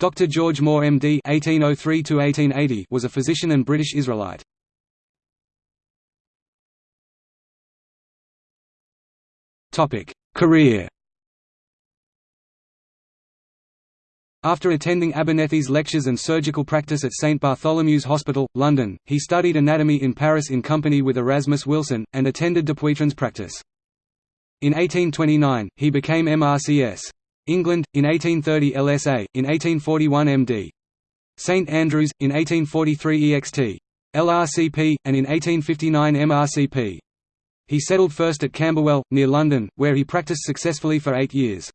Dr. George Moore MD (1803–1880) was a physician and British Israelite. Topic: Career. After attending Abernethy's lectures and surgical practice at St Bartholomew's Hospital, London, he studied anatomy in Paris in company with Erasmus Wilson, and attended Dupuytren's practice. In 1829, he became MRCS. England, in 1830 LSA, in 1841 MD. St Andrews, in 1843 EXT. LRCP, and in 1859 MRCP. He settled first at Camberwell, near London, where he practiced successfully for eight years.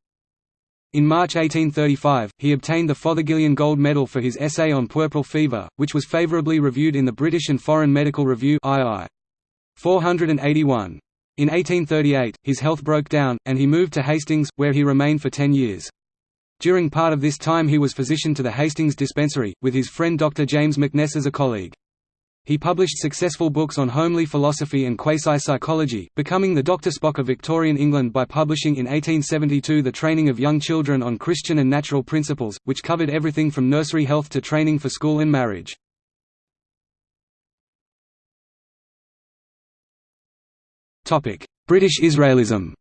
In March 1835, he obtained the Fothergillian Gold Medal for his essay on puerperal fever, which was favourably reviewed in the British and Foreign Medical Review II. 481. In 1838, his health broke down, and he moved to Hastings, where he remained for ten years. During part of this time he was physician to the Hastings Dispensary, with his friend Dr. James Mackness as a colleague. He published successful books on homely philosophy and quasi-psychology, becoming the Dr. Spock of Victorian England by publishing in 1872 The Training of Young Children on Christian and Natural Principles, which covered everything from nursery health to training for school and marriage. British Israelism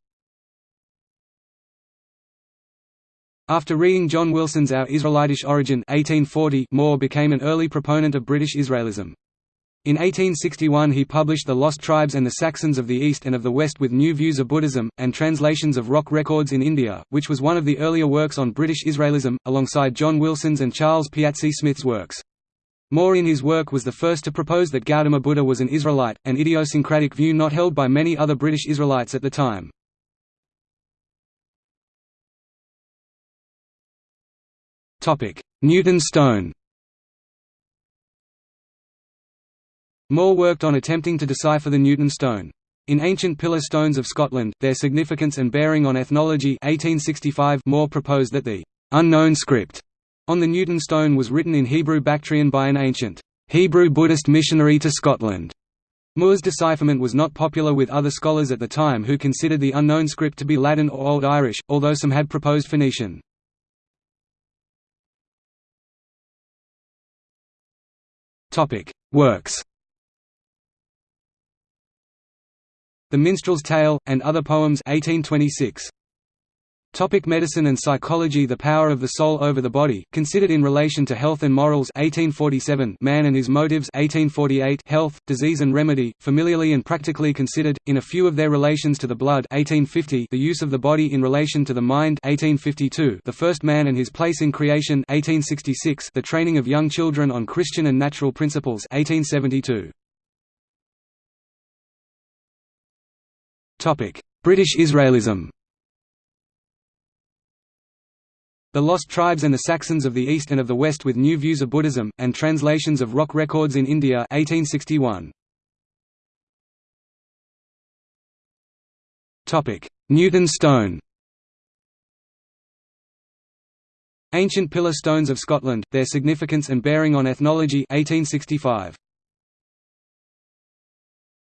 After reading John Wilson's Our Israelitish Origin 1840, Moore became an early proponent of British Israelism. In 1861 he published The Lost Tribes and the Saxons of the East and of the West with New Views of Buddhism, and translations of rock records in India, which was one of the earlier works on British Israelism, alongside John Wilson's and Charles Piazzi Smyth's works. Moore in his work was the first to propose that Gautama Buddha was an Israelite, an idiosyncratic view not held by many other British Israelites at the time. Newton stone Moore worked on attempting to decipher the Newton stone. In Ancient Pillar Stones of Scotland, Their Significance and Bearing on Ethnology 1865 Moore proposed that the «unknown script» On the Newton stone was written in Hebrew Bactrian by an ancient Hebrew Buddhist missionary to Scotland. Moore's decipherment was not popular with other scholars at the time who considered the unknown script to be Latin or Old Irish, although some had proposed Phoenician. Works The Minstrel's Tale, and Other Poems 1826. Topic medicine and psychology. The power of the soul over the body, considered in relation to health and morals. 1847 Man and his motives. 1848 Health, disease and remedy, familiarly and practically considered, in a few of their relations to the blood. 1850 The use of the body in relation to the mind. 1852 The first man and his place in creation. 1866 The training of young children on Christian and natural principles. 1872 British Israelism The Lost Tribes and the Saxons of the East and of the West with New Views of Buddhism, and translations of rock records in India 1861. Newton stone Ancient Pillar Stones of Scotland, Their Significance and Bearing on Ethnology 1865.